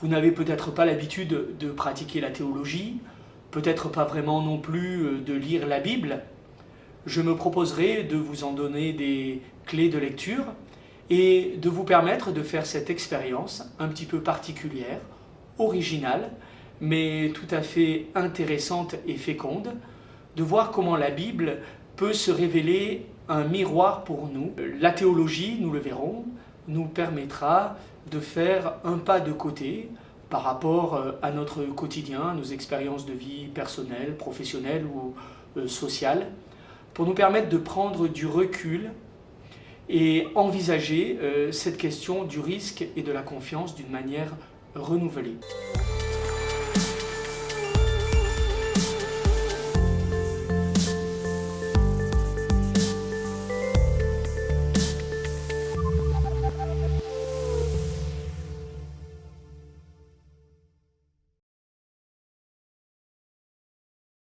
Vous n'avez peut-être pas l'habitude de pratiquer la théologie, peut-être pas vraiment non plus euh, de lire la Bible. Je me proposerai de vous en donner des clés de lecture et de vous permettre de faire cette expérience un petit peu particulière, originale, mais tout à fait intéressante et féconde, de voir comment la Bible peut se révéler un miroir pour nous. La théologie, nous le verrons, nous permettra de faire un pas de côté par rapport euh, à notre quotidien, à nos expériences de vie personnelles, professionnelles ou euh, sociales, pour nous permettre de prendre du recul et envisager euh, cette question du risque et de la confiance d'une manière renouvelée.